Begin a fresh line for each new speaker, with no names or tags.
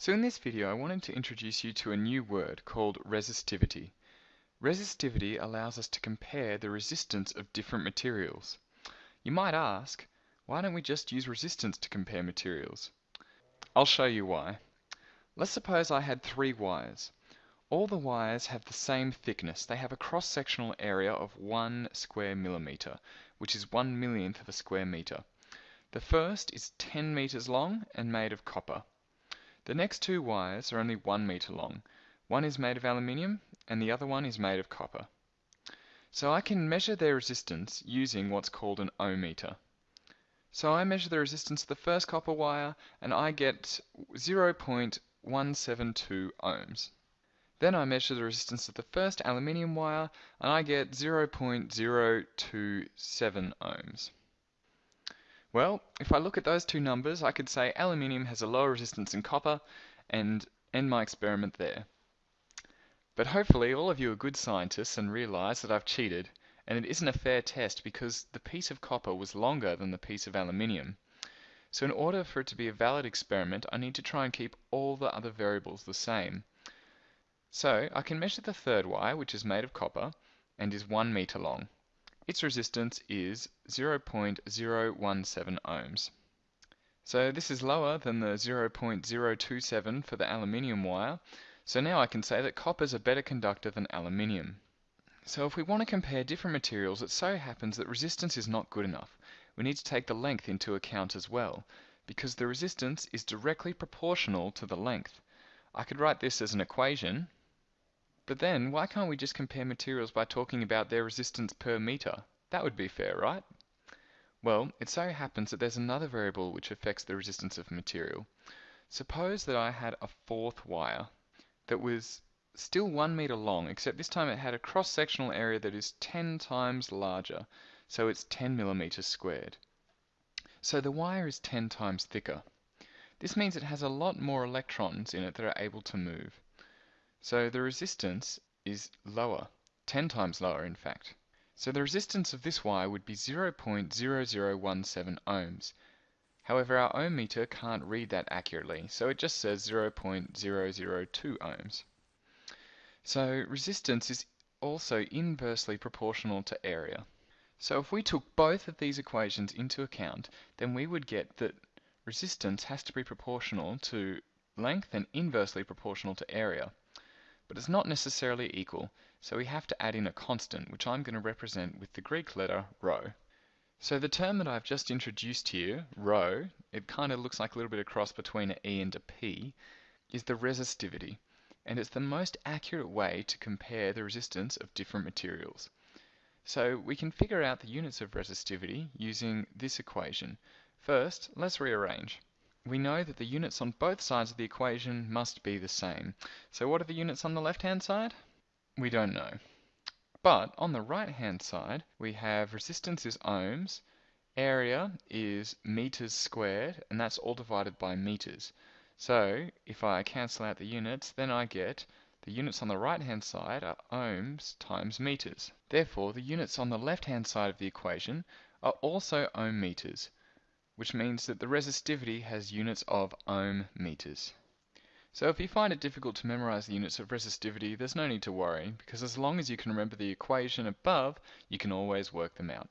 So in this video I wanted to introduce you to a new word called resistivity. Resistivity allows us to compare the resistance of different materials. You might ask, why don't we just use resistance to compare materials? I'll show you why. Let's suppose I had three wires. All the wires have the same thickness. They have a cross-sectional area of 1 square millimeter, which is 1 millionth of a square meter. The first is 10 meters long and made of copper. The next two wires are only one meter long. One is made of aluminium and the other one is made of copper. So I can measure their resistance using what's called an ohmmeter. So I measure the resistance of the first copper wire and I get 0.172 ohms. Then I measure the resistance of the first aluminium wire and I get 0.027 ohms. Well, if I look at those two numbers, I could say aluminium has a lower resistance than copper and end my experiment there. But hopefully all of you are good scientists and realize that I've cheated, and it isn't a fair test because the piece of copper was longer than the piece of aluminium. So in order for it to be a valid experiment, I need to try and keep all the other variables the same. So I can measure the third wire, which is made of copper, and is 1 meter long. Its resistance is 0.017 ohms. So this is lower than the 0.027 for the aluminium wire, so now I can say that copper is a better conductor than aluminium. So if we want to compare different materials, it so happens that resistance is not good enough. We need to take the length into account as well, because the resistance is directly proportional to the length. I could write this as an equation, but then, why can't we just compare materials by talking about their resistance per meter? That would be fair, right? Well, it so happens that there's another variable which affects the resistance of material. Suppose that I had a fourth wire that was still one meter long, except this time it had a cross-sectional area that is 10 times larger, so it's 10 millimeters squared. So the wire is 10 times thicker. This means it has a lot more electrons in it that are able to move. So the resistance is lower, 10 times lower in fact. So the resistance of this wire would be 0.0017 ohms. However, our ohm meter can't read that accurately, so it just says 0.002 ohms. So resistance is also inversely proportional to area. So if we took both of these equations into account, then we would get that resistance has to be proportional to length and inversely proportional to area but it's not necessarily equal, so we have to add in a constant, which I'm going to represent with the Greek letter rho. So the term that I've just introduced here, rho, it kind of looks like a little bit of cross between an E and a P, is the resistivity, and it's the most accurate way to compare the resistance of different materials. So we can figure out the units of resistivity using this equation. First, let's rearrange we know that the units on both sides of the equation must be the same. So what are the units on the left-hand side? We don't know. But on the right-hand side, we have resistance is ohms, area is meters squared, and that's all divided by meters. So if I cancel out the units, then I get the units on the right-hand side are ohms times meters. Therefore, the units on the left-hand side of the equation are also ohm meters which means that the resistivity has units of ohm meters. So if you find it difficult to memorize the units of resistivity, there's no need to worry, because as long as you can remember the equation above, you can always work them out.